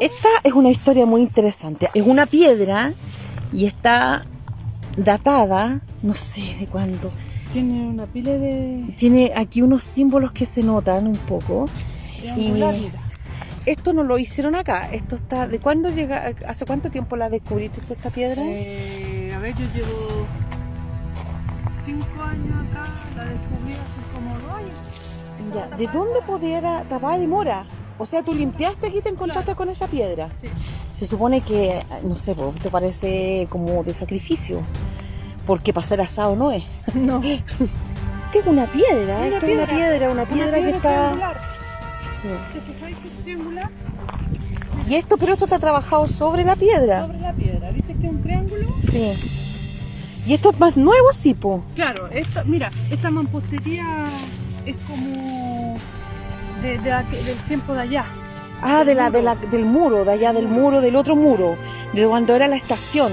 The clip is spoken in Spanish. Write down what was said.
Esta es una historia muy interesante. Es una piedra y está datada, no sé de cuándo. Tiene una pila de... Tiene aquí unos símbolos que se notan un poco. Y esto no lo hicieron acá. Esto está. ¿De cuándo llega? ¿Hace cuánto tiempo la descubriste esta piedra? Eh, a ver, yo llevo cinco años acá. La descubrí hace como dos años. Ya. ¿De dónde pudiera tapada de mora? O sea, tú limpiaste aquí y te encontraste con esta piedra. Sí. Se supone que, no sé, te parece como de sacrificio. Porque para ser asado no es. No. Esto es una piedra, Una esto es una piedra. piedra, una piedra que está. triangular. Sí. Y esto, pero esto está trabajado sobre la piedra. Sobre la piedra. ¿Viste que es un triángulo? Sí. Y esto es más nuevo, sí, po. Claro, esta, mira, esta mampostería es como de, de aqu- del tiempo de allá. Ah, de la, de la, del muro, de allá del muro, del otro muro, de cuando era la estación.